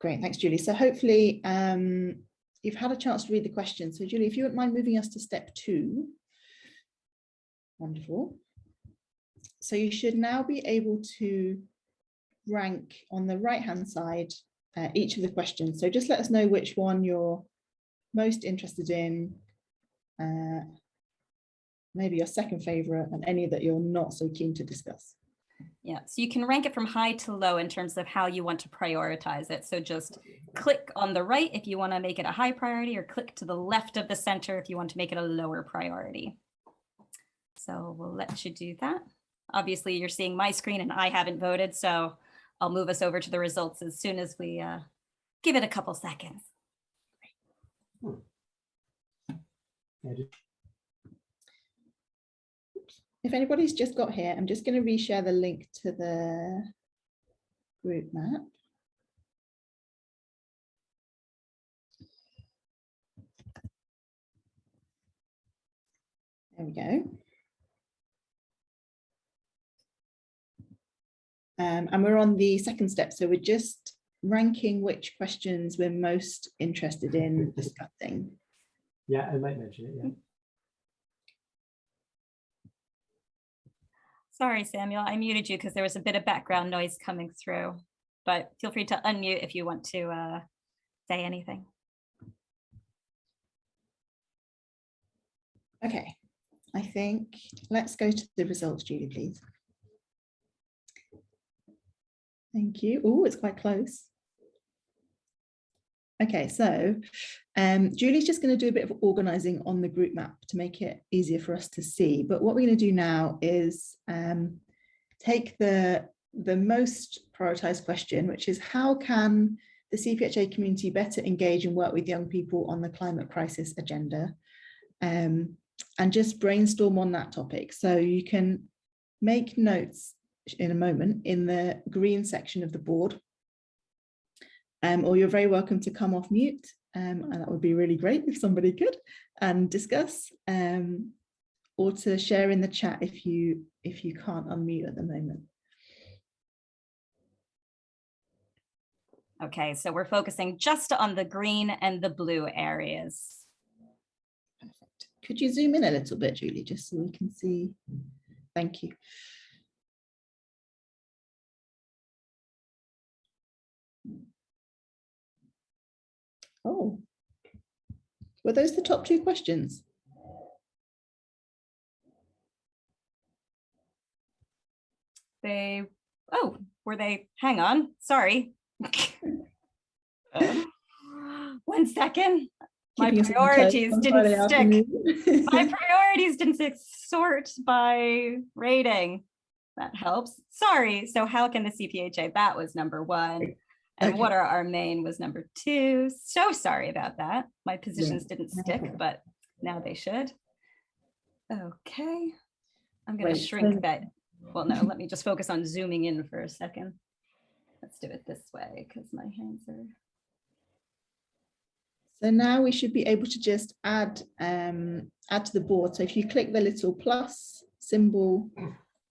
Great, thanks, Julie. So hopefully um, you've had a chance to read the questions. So Julie, if you wouldn't mind moving us to step two. Wonderful. So you should now be able to rank on the right hand side uh, each of the questions. So just let us know which one you're most interested in, uh, maybe your second favorite and any that you're not so keen to discuss. Yeah, so you can rank it from high to low in terms of how you want to prioritize it. So just click on the right if you want to make it a high priority or click to the left of the center if you want to make it a lower priority. So we'll let you do that. Obviously, you're seeing my screen and I haven't voted, so I'll move us over to the results as soon as we uh, give it a couple seconds. If anybody's just got here, I'm just going to reshare the link to the GroupMap. There we go. Um, and we're on the second step. So we're just ranking which questions we're most interested in discussing. Yeah, I might mention it. Yeah. Sorry, Samuel, I muted you because there was a bit of background noise coming through, but feel free to unmute if you want to uh, say anything. Okay, I think let's go to the results, Julie, please. Thank you. Oh, it's quite close. Okay, so um, Julie's just going to do a bit of organizing on the GroupMap to make it easier for us to see. But what we're going to do now is um, take the, the most prioritized question, which is how can the CPHA community better engage and work with young people on the climate crisis agenda um, and just brainstorm on that topic. So you can make notes in a moment in the green section of the board um, or you're very welcome to come off mute um, and that would be really great if somebody could and discuss um, or to share in the chat if you if you can't unmute at the moment. Okay, so we're focusing just on the green and the blue areas. Perfect. Could you zoom in a little bit, Julie, just so we can see? Thank you. Oh, were those the top two questions? They, oh, were they, hang on, sorry. Um. One second. My priorities didn't stick. My priorities didn't sort by rating. That helps. Sorry. So how can the CPHA? That was number one. And okay. what are our main was number two. So sorry about that. My positions yeah. didn't stick, but now they should. Okay. I'm going to shrink that. Well, no, let me just focus on zooming in for a second. Let's do it this way because my hands are. So now we should be able to just add um, add to the board. So if you click the little plus symbol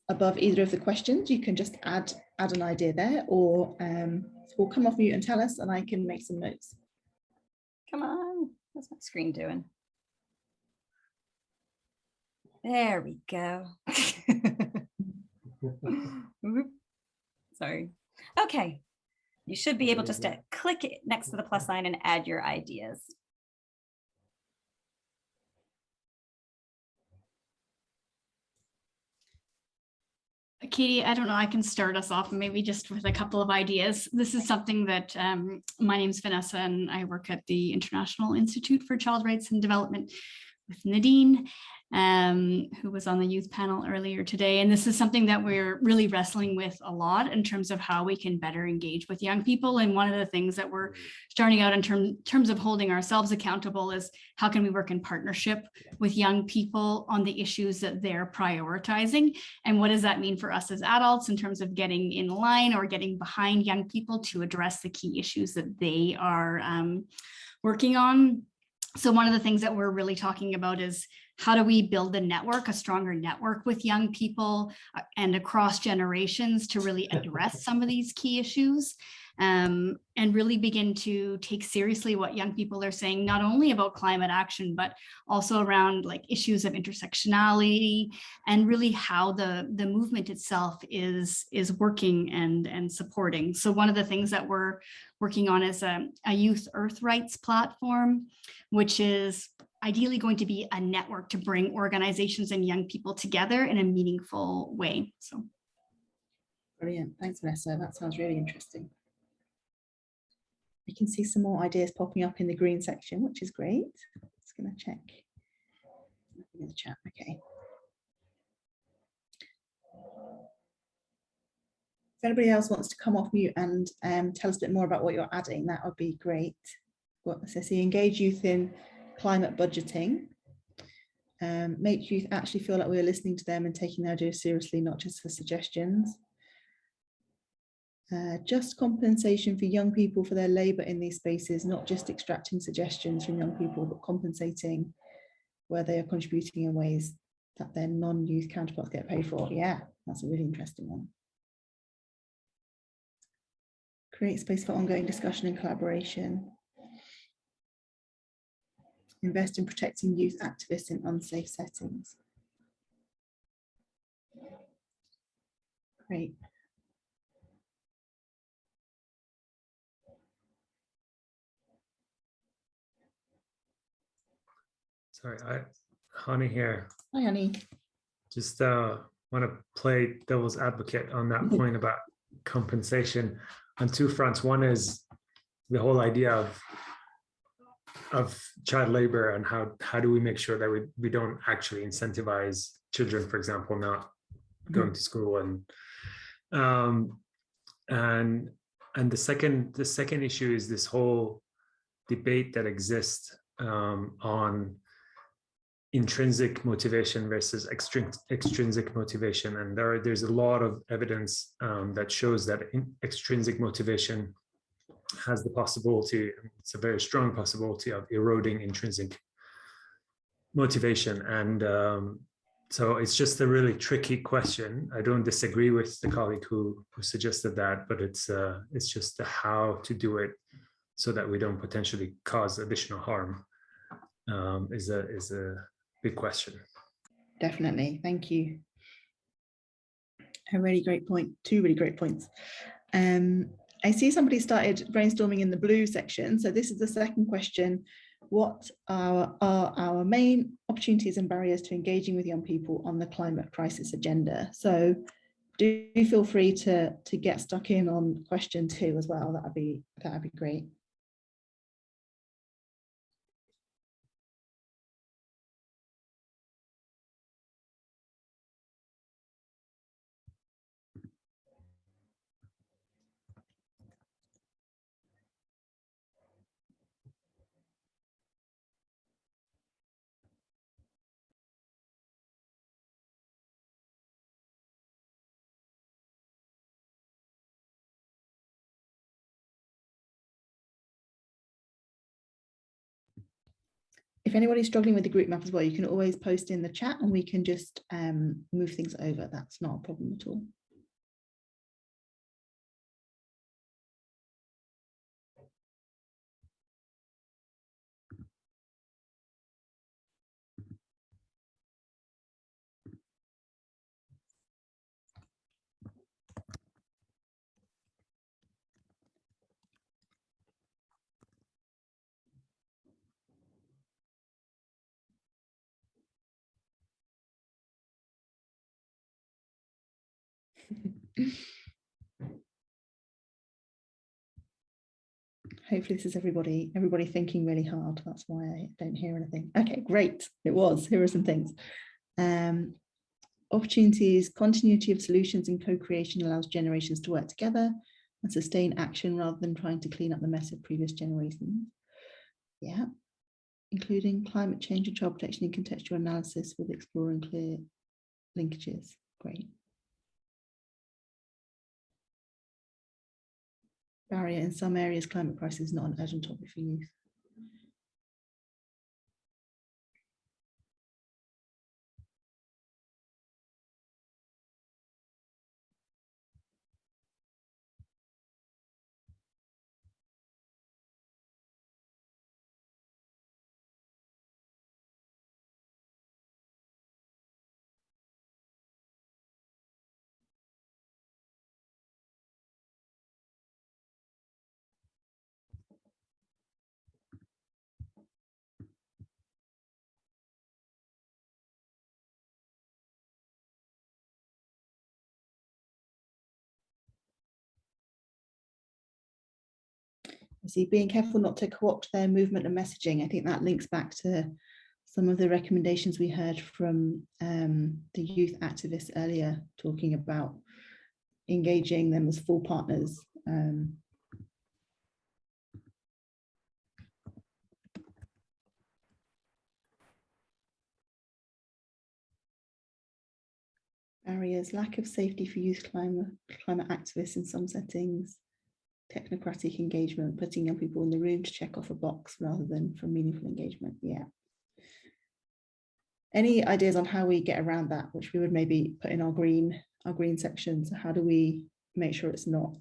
above either of the questions, you can just add add an idea there or um, or come off mute and tell us and I can make some notes. Come on, what's my screen doing? There we go. Sorry. Okay, you should be able just to click next to the plus sign and add your ideas. Katie, I don't know, I can start us off maybe just with a couple of ideas. This is something that um, my name's Vanessa and I work at the International Institute for Child Rights and Development with Nadine um, who was on the youth panel earlier today. And this is something that we're really wrestling with a lot in terms of how we can better engage with young people. And one of the things that we're starting out in term, terms of holding ourselves accountable is how can we work in partnership with young people on the issues that they're prioritizing? And what does that mean for us as adults in terms of getting in line or getting behind young people to address the key issues that they are um, working on? So one of the things that we're really talking about is how do we build a network, a stronger network with young people uh, and across generations to really address some of these key issues? um, and really begin to take seriously what young people are saying, not only about climate action, but also around like issues of intersectionality and really how the, the movement itself is, is working and, and supporting. So one of the things that we're working on is a, a youth earth rights platform, which is ideally going to be a network to bring organizations and young people together in a meaningful way. So Brilliant. Thanks, Vanessa. That sounds really interesting. We can see some more ideas popping up in the green section, which is great. Just going to check in the chat. Okay. If anybody else wants to come off mute and um, tell us a bit more about what you're adding, that would be great. What so see, engage youth in climate budgeting. Um, make youth actually feel like we're listening to them and taking their ideas seriously, not just for suggestions. Uh, just compensation for young people for their labour in these spaces, not just extracting suggestions from young people, but compensating where they are contributing in ways that their non-youth counterparts get paid for. Yeah, that's a really interesting one. Create space for ongoing discussion and collaboration. Invest in protecting youth activists in unsafe settings. Great. Sorry, I, Honey here. Hi, honey. Just uh, want to play devil's advocate on that point about compensation on two fronts. One is the whole idea of of child labor and how how do we make sure that we, we don't actually incentivize children, for example, not going to school and um, and and the second the second issue is this whole debate that exists um, on intrinsic motivation versus extrinsic extrinsic motivation. And there, there's a lot of evidence um, that shows that extrinsic motivation has the possibility, it's a very strong possibility of eroding intrinsic motivation. And um, so it's just a really tricky question. I don't disagree with the colleague who, who suggested that, but it's uh, it's just how to do it so that we don't potentially cause additional harm um, is a is a big question. Definitely. Thank you. A really great point. Two really great points. Um, I see somebody started brainstorming in the blue section. So this is the second question. What are, are our main opportunities and barriers to engaging with young people on the climate crisis agenda? So do feel free to, to get stuck in on question two as well. That'd be, that'd be great. If anybody's struggling with the GroupMap as well, you can always post in the chat and we can just um, move things over. That's not a problem at all. Hopefully this is everybody, everybody thinking really hard. That's why I don't hear anything. Okay, great. It was. Here are some things. Um, opportunities, continuity of solutions and co-creation allows generations to work together and sustain action rather than trying to clean up the mess of previous generations. Yeah, including climate change and child protection in contextual analysis with exploring clear linkages. Great. Barrier in some areas climate crisis is not an urgent topic for youth. See, being careful not to co-opt their movement and messaging. I think that links back to some of the recommendations we heard from um, the youth activists earlier, talking about engaging them as full partners. Um, barriers, lack of safety for youth climate, climate activists in some settings, technocratic engagement, putting young people in the room to check off a box rather than for meaningful engagement. Yeah. Any ideas on how we get around that, which we would maybe put in our green, our green sections? How do we make sure it's not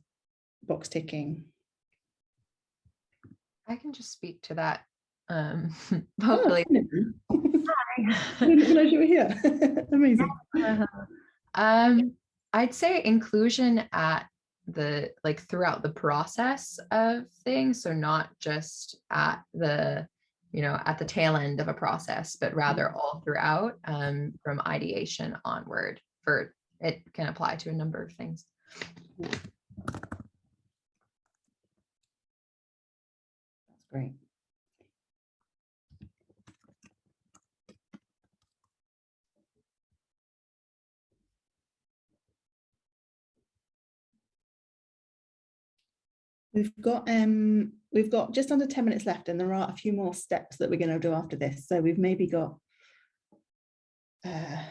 box ticking? I can just speak to that. Um, Oh, hopefully. I didn't you were here. Amazing. Uh-huh. Um, I'd say inclusion at the like throughout the process of things. So not just at the, you know, at the tail end of a process, but rather all throughout um, from ideation onward for it can apply to a number of things. That's great. We've got um we've got just under 10 minutes left and there are a few more steps that we're going to do after this. So we've maybe got uh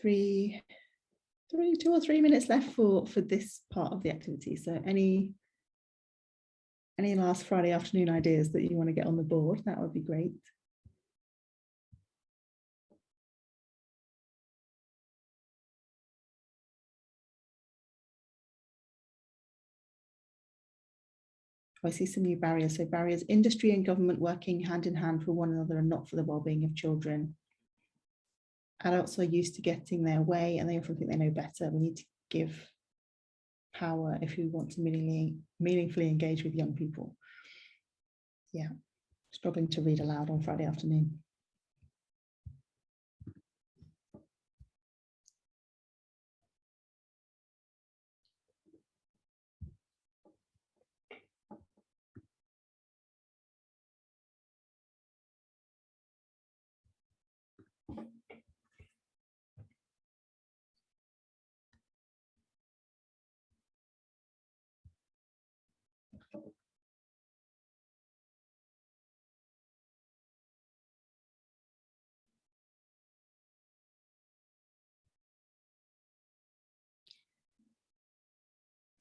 three three two or three minutes left for for this part of the activity. So any any last Friday afternoon ideas that you want to get on the board, that would be great. I see some new barriers. So barriers, industry and government working hand in hand for one another and not for the well-being of children. Adults are used to getting their way and they often think they know better. We need to give power if we want to meaningfully, meaningfully engage with young people. Yeah, struggling to read aloud on Friday afternoon.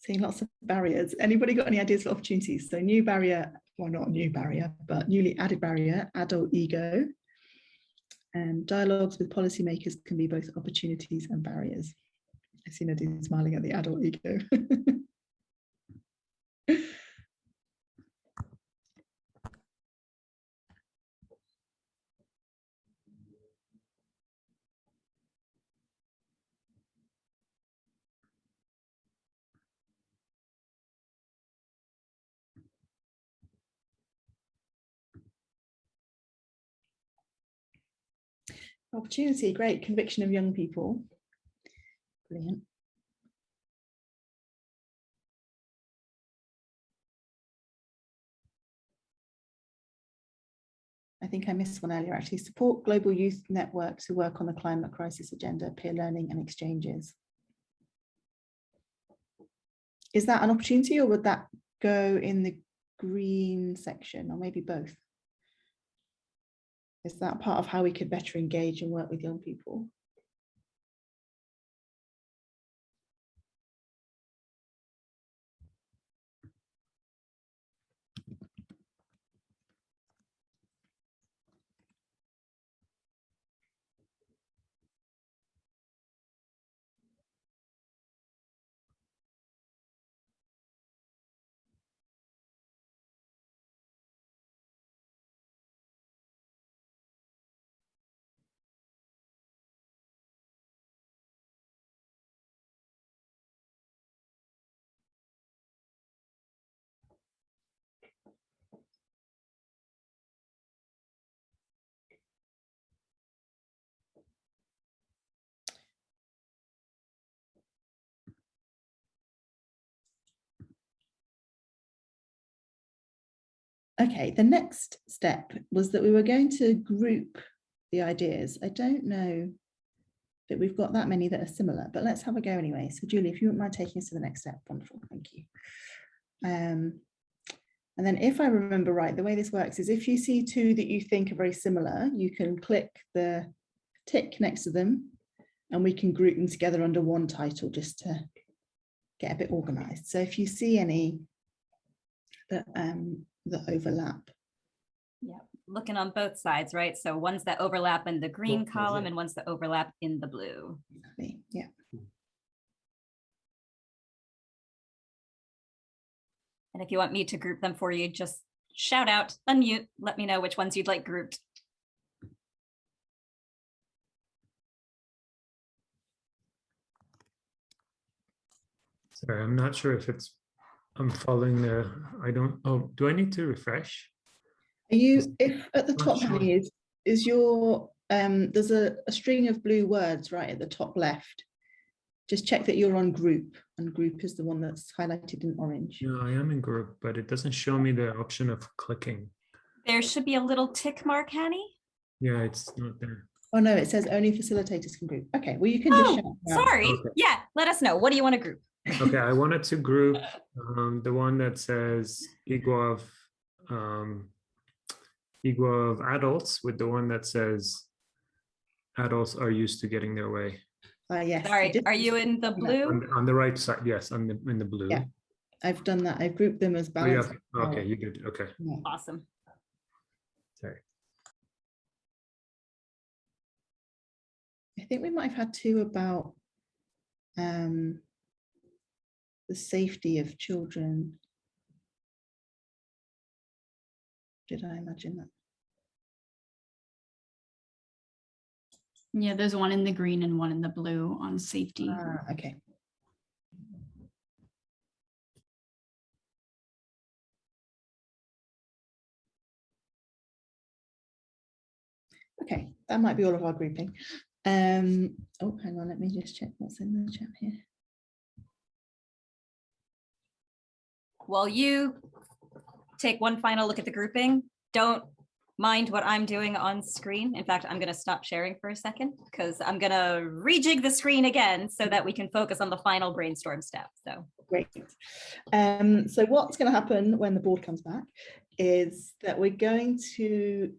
Seeing lots of barriers. Anybody got any ideas for opportunities? So new barrier, well, not new barrier, but newly added barrier, adult ego. And dialogues with policymakers can be both opportunities and barriers. I see Nadine smiling at the adult ego. Opportunity, great. Conviction of young people. Brilliant. I think I missed one earlier actually. Support global youth networks who work on the climate crisis agenda, peer learning and exchanges. Is that an opportunity or would that go in the green section or maybe both? Is that part of how we could better engage and work with young people? Okay, the next step was that we were going to group the ideas. I don't know that we've got that many that are similar, but let's have a go anyway. So Julie, if you wouldn't mind taking us to the next step, wonderful, thank you. Um, and then if I remember right, the way this works is if you see two that you think are very similar, you can click the tick next to them and we can group them together under one title just to get a bit organized. So if you see any that um that overlap, Yeah, Looking on both sides, right? So ones that overlap in the green Both column yeah. and ones that overlap in the blue. exactly, yeah. And if you want me to group them for you, just shout out, unmute, let me know which ones you'd like grouped. Sorry, I'm not sure if it's, I'm following the, I don't, oh, do I need to refresh? Are you, if at the top sure. Henny, is, is your, um, there's a, a string of blue words right at the top left. Just check that you're on group and group is the one that's highlighted in orange. Yeah, I am in group, but it doesn't show me the option of clicking. There should be a little tick mark, Hanny. Yeah, it's not there. Oh no, it says only facilitators can group. Okay, well you can just Oh, shout sorry. Okay. Yeah, let us know. What do you want to group? Okay, I wanted to group um, the one that says equal of um, equal of adults with the one that says adults are used to getting their way. Uh, yes. I Sorry, are you in the blue? On, on the right side, yes, on the in the blue. Yeah. I've done that. I've grouped them as Oh, yeah, balanced. Okay, you did. Okay. Yeah. Awesome. Sorry. I think we might have had two about um, the safety of children. Did I imagine that? Yeah, there's one in the green and one in the blue on safety. Ah, okay. Okay, that might be all of our grouping. Um, oh, hang on, let me just check what's in the chat here. While you take one final look at the grouping, don't mind what I'm doing on screen. In fact, I'm going to stop sharing for a second because I'm going to rejig the screen again so that we can focus on the final brainstorm step. So Great. Um, so what's going to happen when the board comes back is that we're going to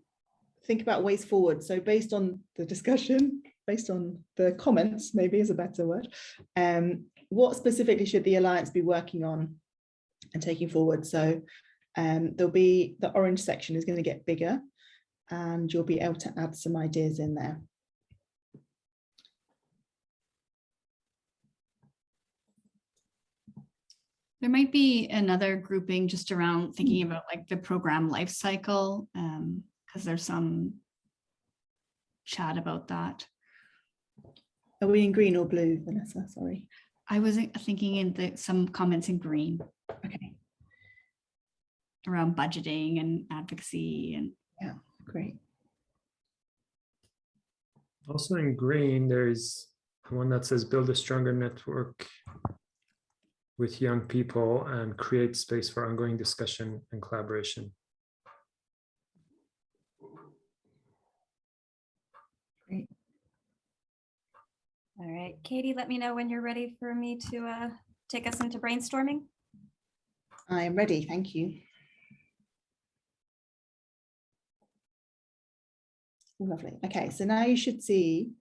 think about ways forward. So based on the discussion, based on the comments, maybe is a better word, um, what specifically should the Alliance be working on and taking forward? So um, there'll be, the orange section is going to get bigger and you'll be able to add some ideas in there. There might be another grouping just around thinking about like the program life cycle, um, because there's some chat about that. Are we in green or blue, Vanessa? Sorry. I was thinking in the, some comments in green Okay, around budgeting and advocacy and yeah, great. Also in green, there's one that says build a stronger network with young people and create space for ongoing discussion and collaboration. All right, Katie, let me know when you're ready for me to uh, take us into brainstorming. I am ready, thank you. Lovely. Okay, so now you should see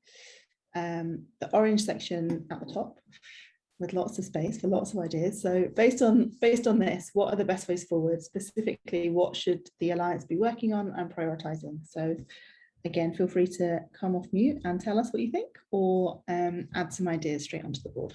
um, the orange section at the top with lots of space for lots of ideas. So based on based on this, what are the best ways forward? Specifically, what should the Alliance be working on and prioritizing? So again, feel free to come off mute and tell us what you think or um, add some ideas straight onto the board.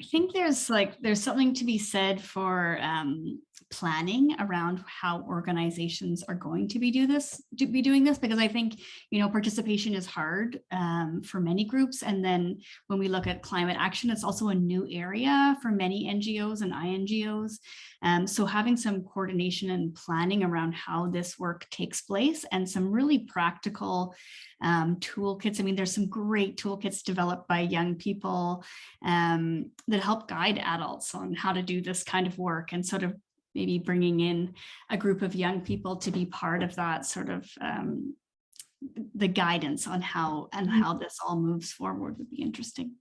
I think there's like, there's something to be said for um, planning around how organizations are going to be do this to be doing this because I think you know participation is hard um, for many groups. And then when we look at climate action it's also a new area for many NGOs and INGOs um, so having some coordination and planning around how this work takes place and some really practical um, toolkits. I mean there's some great toolkits developed by young people um, that help guide adults on how to do this kind of work and sort of maybe bringing in a group of young people to be part of that sort of um, the guidance on how and how this all moves forward would be interesting.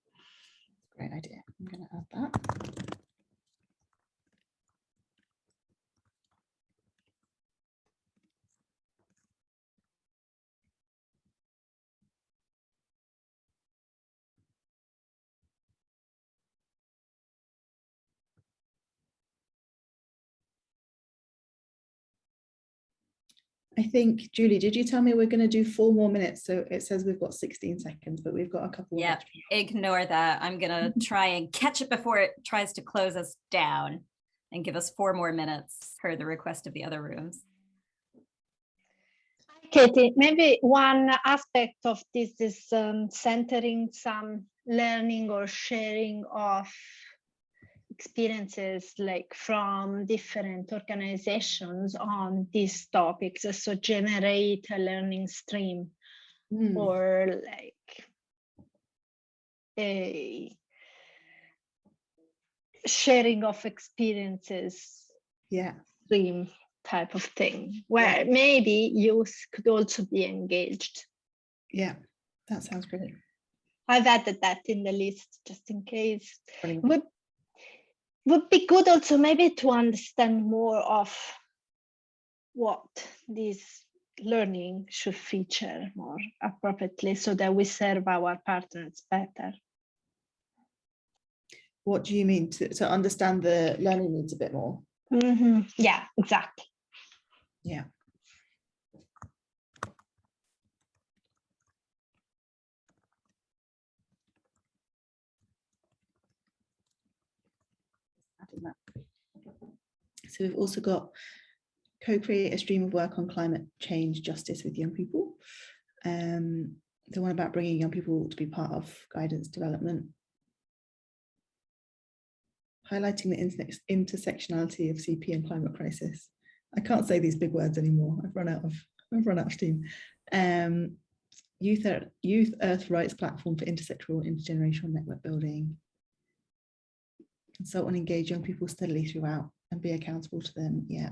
Great idea. I'm going to add that. I think, Julie, did you tell me we're going to do four more minutes? So it says we've got 16 seconds, but we've got a couple. Yeah, ignore that. I'm gonna try and catch it before it tries to close us down and give us four more minutes per the request of the other rooms. Katie, maybe one aspect of this is um, centering some learning or sharing of experiences like from different organizations on these topics so generate a learning stream Hmm, or like a sharing of experiences Yeah, stream type of thing where maybe youth could also be engaged. Yeah, that sounds great. i've added that in the list just in case. Brilliant. would would be good also maybe to understand more of what this learning should feature more appropriately so that we serve our partners better. What do you mean to, to understand the learning needs a bit more? Mhm, Yeah, exactly. Yeah. So we've also got co-create a stream of work on climate change justice with young people. Um, the one about bringing young people to be part of guidance development. Highlighting the interse- intersectionality of CP and climate crisis. I can't say these big words anymore. I've run out of I've run out of steam. Um, youth Ear- Youth Earth Rights platform for intersectoral intergenerational network building. Consult and engage young people steadily throughout and be accountable to them. Yeah.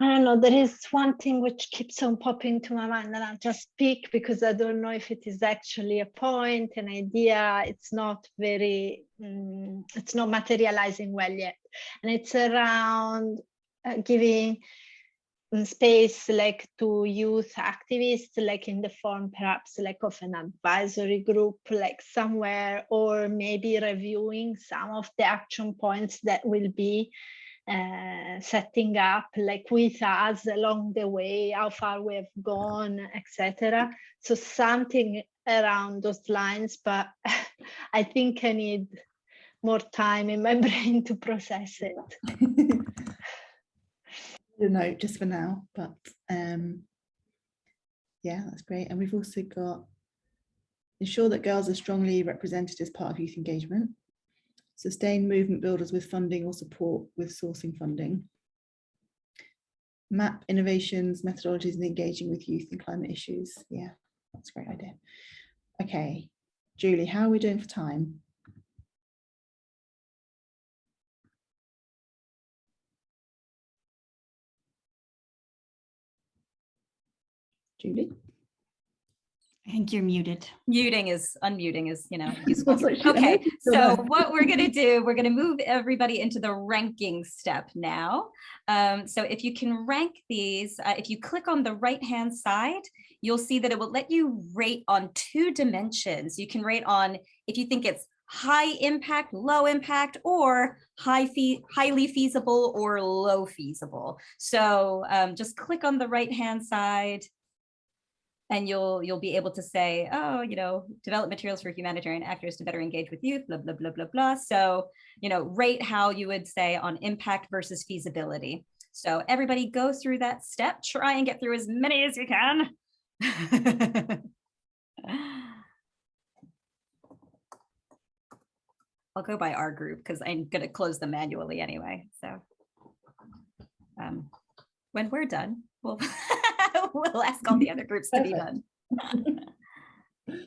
I don't know, there is one thing which keeps on popping to my mind and I'll just speak because I don't know if it is actually a point, an idea, it's not very, mm, it's not materializing well yet. And it's around giving mm, space like to youth activists, like in the form perhaps like of an advisory group, like somewhere, or maybe reviewing some of the action points that will be uh, setting up like with us along the way, how far we have gone, etc. So something around those lines, but I think I need more time in my brain to process it. a note just for now, but um, yeah, that's great. And we've also got ensure that girls are strongly represented as part of youth engagement. Sustain movement builders with funding or support with sourcing funding. Map innovations, methodologies and engaging with youth and climate issues. Yeah, that's a great idea. Okay, Julie, how are we doing for time? Julie? I think you're muted. Muting is, unmuting is, you know, useful. That's what she- Okay, So so what we're gonna do, we're gonna move everybody into the ranking step now. Um, so if you can rank these, uh, if you click on the right-hand side, you'll see that it will let you rate on two dimensions. You can rate on if you think it's high impact, low impact, or high fee, highly feasible or low feasible. So um, just click on the right hand side and you'll you'll be able to say, oh, you know, develop materials for humanitarian actors to better engage with youth, blah, blah, blah, blah, blah. So, you know, rate how you would say on impact versus feasibility. So everybody go through that step, try and get through as many as you can. I'll go by our group because I'm going to close them manually anyway. So um, when we're done, we'll, we'll ask all the other groups to be done.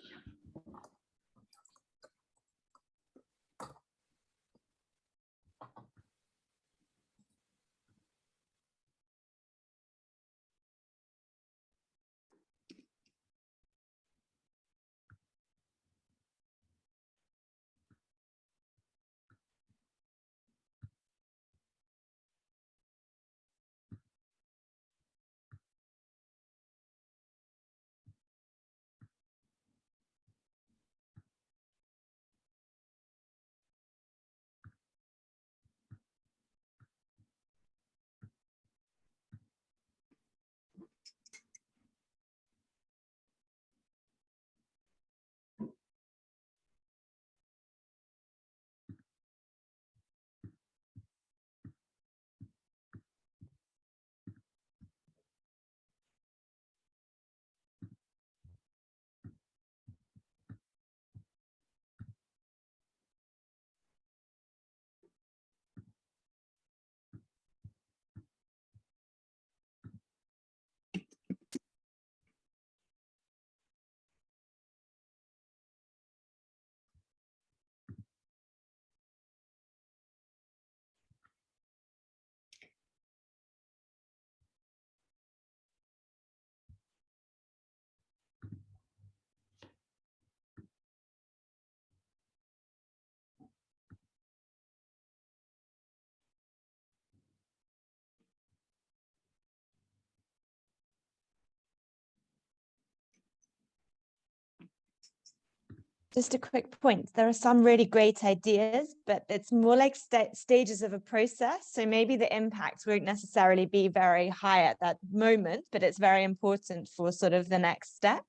Just a quick point. There are some really great ideas, but it's more like sta- stages of a process. So maybe the impact won't necessarily be very high at that moment, but it's very important for sort of the next step.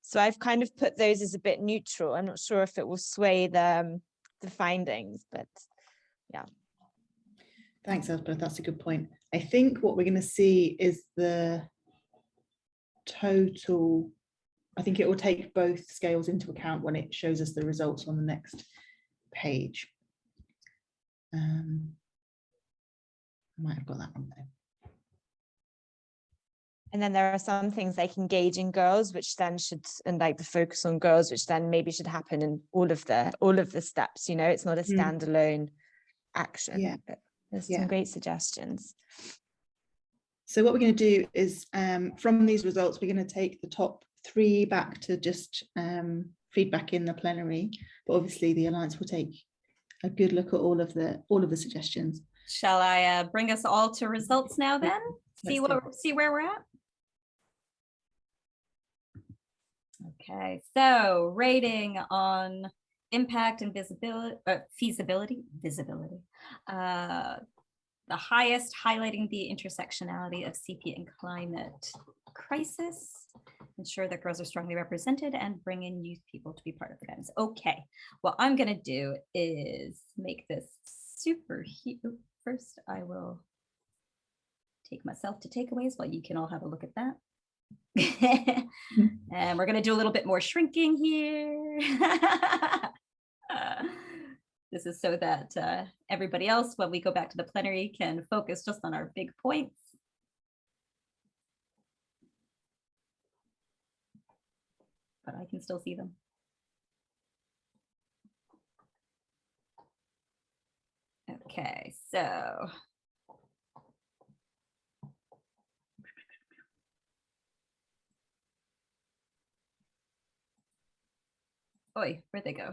So I've kind of put those as a bit neutral. I'm not sure if it will sway the, um, the findings, but yeah. Thanks, Elspeth. That's a good point. I think what we're going to see is the total. I think it will take both scales into account when it shows us the results on the next page. Um, I might have got that wrong though. And then there are some things like engaging girls, which then should, and like the focus on girls, which then maybe should happen in all of the, all of the steps, you know, it's not a Mm. standalone action. Yeah. but There's Yeah. some great suggestions. So what we're going to do is um, from these results, we're going to take the top three back to just um, feedback in the plenary. But obviously the Alliance will take a good look at all of the all of the suggestions. Shall I uh, bring us all to results now then? See Let's what, see where we're at? Okay, so rating on impact and visibility, uh, feasibility, visibility. Uh, the highest highlighting the intersectionality of CP and climate crisis. Ensure that girls are strongly represented and bring in youth people to be part of the guidance. Okay, what I'm gonna do is make this super huge. First, I will take myself to takeaways while you can all have a look at that. and we're going to do a little bit more shrinking here. This is so that uh, everybody else, when we go back to the plenary, can focus just on our big points. But I can still see them. Okay, so Oi, where'd they go?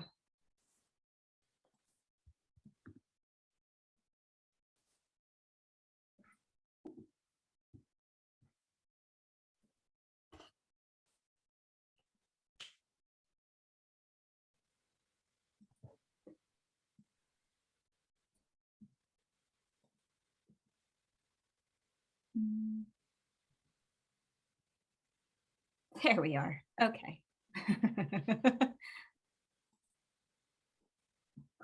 Mm. There we are. Okay.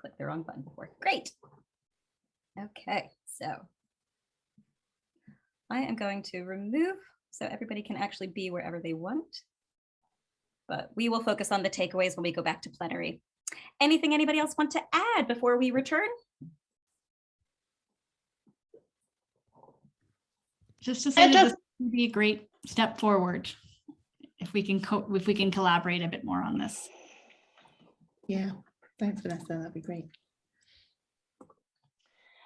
Click the wrong button before. Great. Okay, so I am going to remove so everybody can actually be wherever they want. But we will focus on the takeaways when we go back to plenary. Anything anybody else want to add before we return? Just to say just- this would be a great step forward. If we can co, if we can collaborate a bit more on this. Yeah, thanks Vanessa, that'd be great.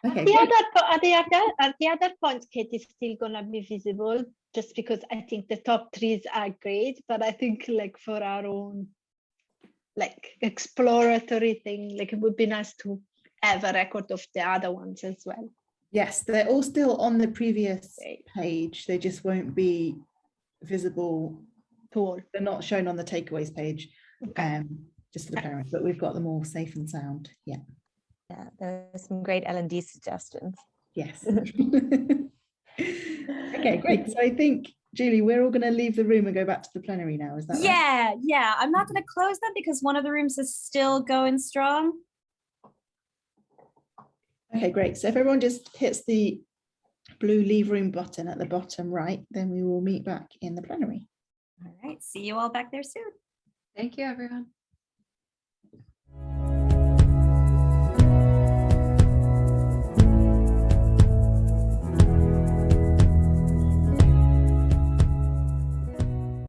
Okay, The other, are the other, are the other points, Kate, is still gonna be visible, just because I think the top trees are great, but I think like for our own like exploratory thing, like it would be nice to have a record of the other ones as well. Yes, they're all still on the previous page. They just won't be visible. Cool. They're not shown on the takeaways page, Okay. um, just for the parents, but we've got them all safe and sound. Yeah, Yeah, There there's some great L and D suggestions. yes. Okay, great. So I think, Julie, we're all going to leave the room and go back to the plenary now. Is that right? Yeah, yeah. I'm not going to close them because one of the rooms is still going strong. Okay, great. So if everyone just hits the blue leave room button at the bottom right, then we will meet back in the plenary. All right. See you all back there soon. Thank you, everyone.